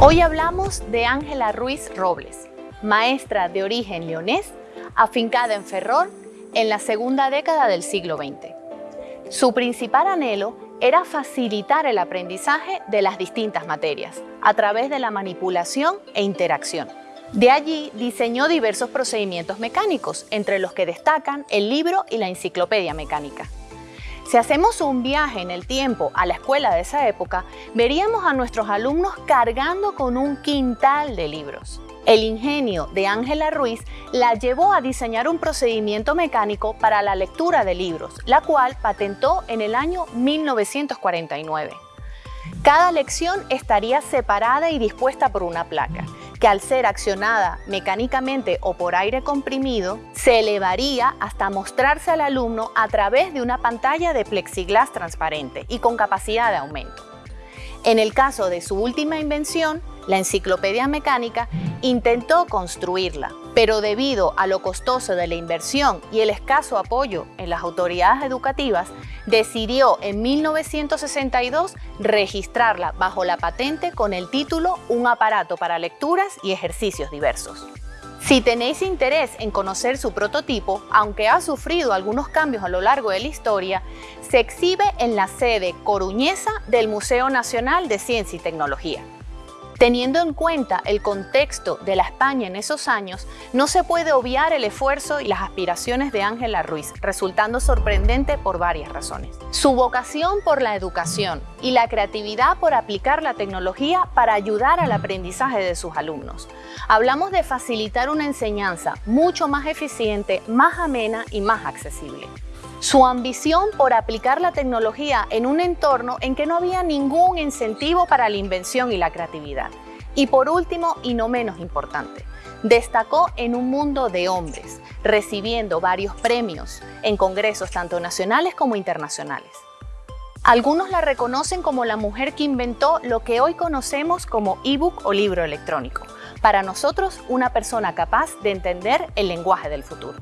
Hoy hablamos de Ángela Ruiz Robles, maestra de origen leonés, afincada en Ferrol en la segunda década del siglo XX. Su principal anhelo era facilitar el aprendizaje de las distintas materias a través de la manipulación e interacción. De allí diseñó diversos procedimientos mecánicos, entre los que destacan el libro y la enciclopedia mecánica. Si hacemos un viaje en el tiempo a la escuela de esa época, veríamos a nuestros alumnos cargando con un quintal de libros. El ingenio de Ángela Ruiz la llevó a diseñar un procedimiento mecánico para la lectura de libros, la cual patentó en el año 1949. Cada lección estaría separada y dispuesta por una placa, que al ser accionada mecánicamente o por aire comprimido, se elevaría hasta mostrarse al alumno a través de una pantalla de plexiglas transparente y con capacidad de aumento. En el caso de su última invención, la enciclopedia mecánica, intentó construirla, pero debido a lo costoso de la inversión y el escaso apoyo en las autoridades educativas, decidió en 1962 registrarla bajo la patente con el título Un aparato para lecturas y ejercicios diversos. Si tenéis interés en conocer su prototipo, aunque ha sufrido algunos cambios a lo largo de la historia, se exhibe en la sede coruñesa del Museo Nacional de Ciencia y Tecnología. Teniendo en cuenta el contexto de la España en esos años, no se puede obviar el esfuerzo y las aspiraciones de Ángela Ruiz, resultando sorprendente por varias razones. Su vocación por la educación y la creatividad por aplicar la tecnología para ayudar al aprendizaje de sus alumnos. Hablamos de facilitar una enseñanza mucho más eficiente, más amena y más accesible. Su ambición por aplicar la tecnología en un entorno en que no había ningún incentivo para la invención y la creatividad. Y por último, y no menos importante, destacó en un mundo de hombres, recibiendo varios premios en congresos tanto nacionales como internacionales. Algunos la reconocen como la mujer que inventó lo que hoy conocemos como ebook o libro electrónico. Para nosotros, una persona capaz de entender el lenguaje del futuro.